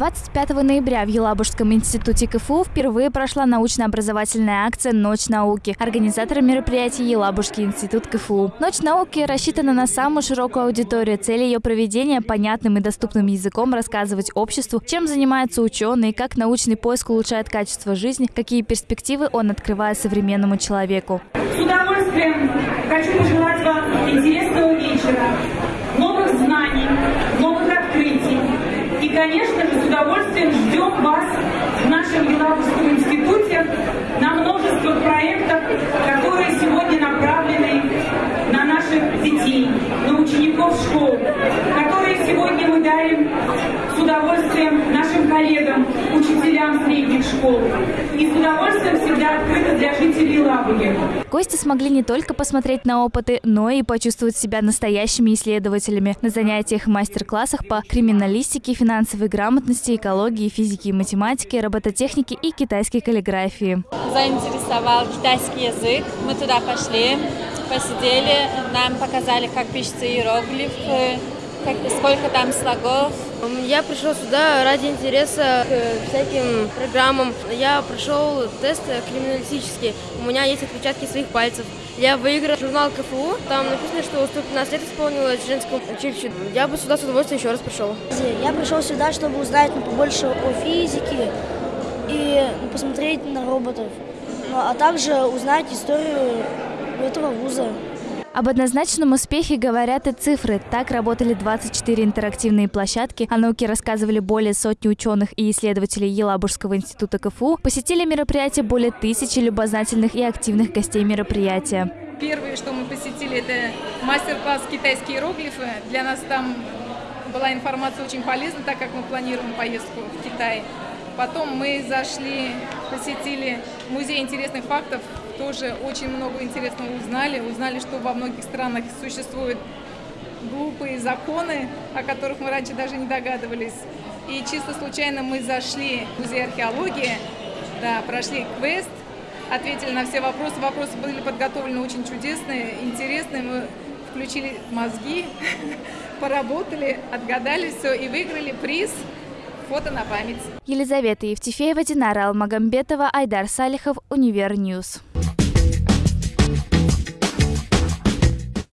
25 ноября в Елабужском институте КФУ впервые прошла научно-образовательная акция «Ночь науки». Организатор мероприятия Елабужский институт КФУ. «Ночь науки» рассчитана на самую широкую аудиторию. Цель ее проведения – понятным и доступным языком рассказывать обществу, чем занимаются ученые, как научный поиск улучшает качество жизни, какие перспективы он открывает современному человеку. С удовольствием хочу пожелать вам интересного вечера, конечно же, с удовольствием ждем вас в нашем Елабужском институте на множество проектов, которые сегодня направлены на наших детей, на учеников школ, которые сегодня мы дарим с удовольствием нашим коллегам, учителям средних школ. И с удовольствием всегда открыто для жителей Лабуги. Гости смогли не только посмотреть на опыты, но и почувствовать себя настоящими исследователями на занятиях и мастер-классах по криминалистике, финансовой грамотности, экологии, физике и математике, робототехнике и китайской каллиграфии. Заинтересовал китайский язык. Мы туда пошли, посидели, нам показали, как пишется иероглиф, как, сколько там слогов. Я пришел сюда ради интереса к всяким программам. Я прошел тест криминалистический. У меня есть отпечатки своих пальцев. Я выиграл журнал КФУ. Там написано, что 115 лет исполнилось женскому училищу. Я бы сюда с удовольствием еще раз пришел. Я пришел сюда, чтобы узнать ну, побольше о физике и посмотреть на роботов, ну, а также узнать историю этого вуза. Об однозначном успехе говорят и цифры. Так работали 24 интерактивные площадки, о науке рассказывали более сотни ученых и исследователей Елабужского института КФУ, посетили мероприятие более тысячи любознательных и активных гостей мероприятия. Первое, что мы посетили, это мастер-класс «Китайские иероглифы». Для нас там была информация очень полезна, так как мы планируем поездку в Китай. Потом мы зашли, посетили музей интересных фактов, тоже очень много интересного узнали. Узнали, что во многих странах существуют глупые законы, о которых мы раньше даже не догадывались. И чисто случайно мы зашли в музей археологии, да, прошли квест, ответили на все вопросы. Вопросы были подготовлены очень чудесные, интересные. Мы включили мозги, поработали, отгадали все и выиграли приз – фото на память. Елизавета Евтефеева, Динара Алмагамбетова, Айдар Салихов, Univer News.